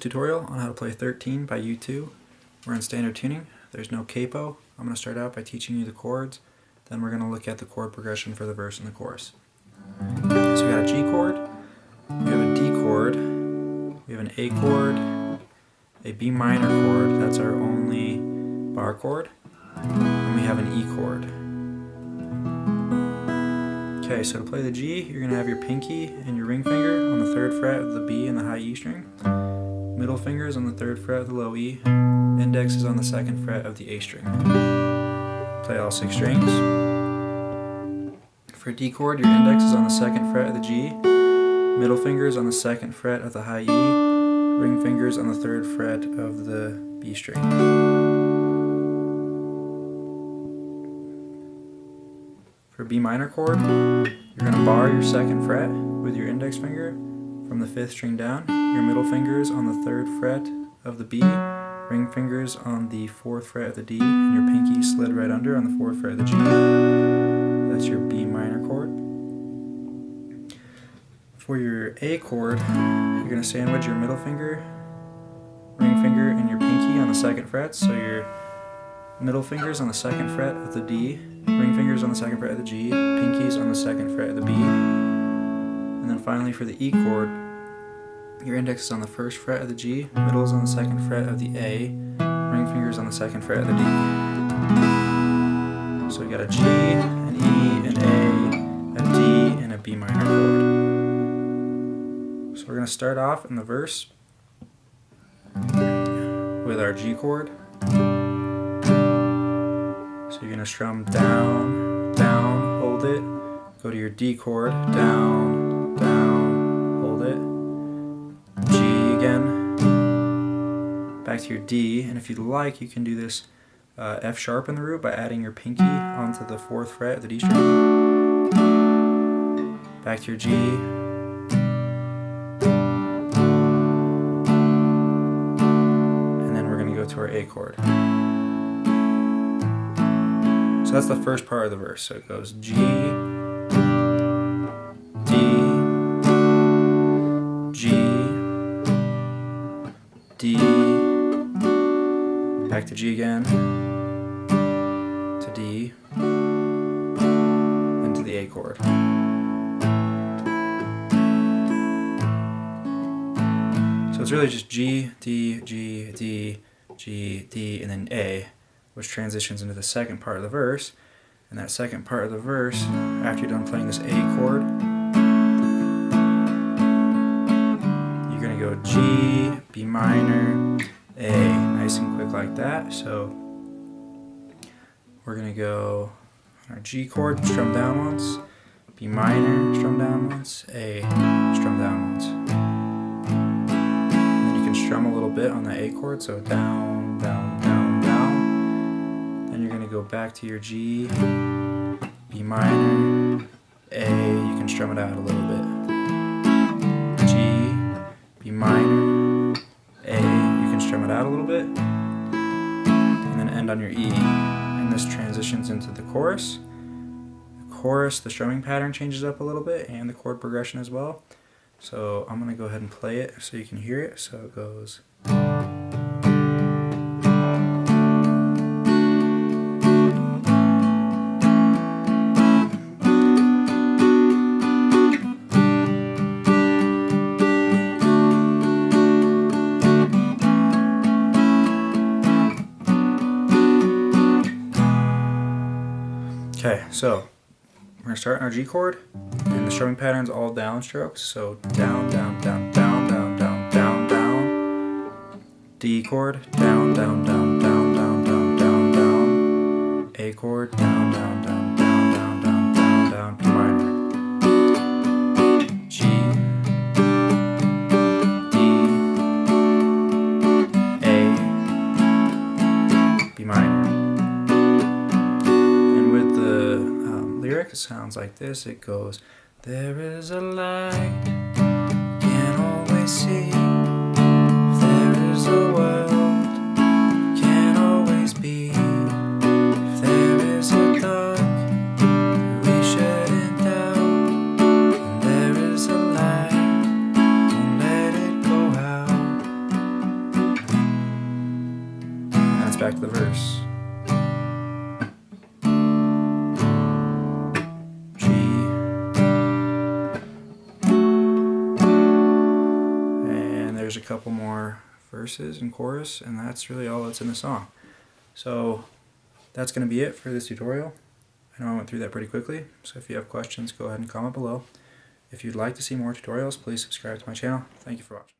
tutorial on how to play 13 by U2. We're in standard tuning. There's no capo. I'm going to start out by teaching you the chords. Then we're going to look at the chord progression for the verse and the chorus. So we got a G chord, we have a D chord, we have an A chord, a B minor chord, that's our only bar chord, and we have an E chord. Okay, so to play the G, you're going to have your pinky and your ring finger on the third fret of the B and the high E string. Middle finger is on the third fret of the low E. Index is on the second fret of the A string. Play all six strings. For D chord, your index is on the second fret of the G. Middle finger is on the second fret of the high E. Ring fingers on the third fret of the B string. For B minor chord, you're going to bar your second fret with your index finger from the fifth string down. Your middle fingers on the third fret of the B, ring fingers on the fourth fret of the D, and your pinky slid right under on the fourth fret of the G. That's your B minor chord. For your A chord, you're going to sandwich your middle finger, ring finger, and your pinky on the second fret. So your middle fingers on the second fret of the D, ring fingers on the second fret of the G, pinkies on the second fret of the B. And then finally for the E chord, your index is on the first fret of the G, middle is on the second fret of the A, ring fingers on the second fret of the D. So we got a G, an E, an A, a D, and a B minor chord. So we're going to start off in the verse with our G chord. So you're going to strum down, down, hold it, go to your D chord, down, hold it, G again, back to your D, and if you'd like you can do this uh, F sharp in the root by adding your pinky onto the fourth fret of the D string, back to your G, and then we're going to go to our A chord. So that's the first part of the verse. So it goes G, back to G again, to D, and to the A chord. So it's really just G, D, G, D, G, D, and then A which transitions into the second part of the verse. And that second part of the verse, after you're done playing this A chord, you're going to go G, B minor, A, nice and quick like that. So we're to go our G chord, strum down once, B minor, strum down once, A, strum down once. Then you can strum a little bit on the A chord, so down, down, down down. Then you're gonna go back to your G, B minor, A, you can strum it out a little bit. G, B minor, strum it out a little bit, and then end on your E. And this transitions into the chorus. The chorus, the strumming pattern changes up a little bit, and the chord progression as well. So I'm going to go ahead and play it so you can hear it. So it goes... Okay, so we're gonna start on our G chord, and the strumming pattern's all downstrokes. So down, down, down, down, down, down, down, down. D chord, down, down, down, down, down, down, down, down. A chord, down, down, down, down, down, down, down, down. It sounds like this. It goes, There is a light, can't always see. There is a there's a couple more verses and chorus, and that's really all that's in the song. So that's going to be it for this tutorial. I know I went through that pretty quickly, so if you have questions, go ahead and comment below. If you'd like to see more tutorials, please subscribe to my channel. Thank you for watching.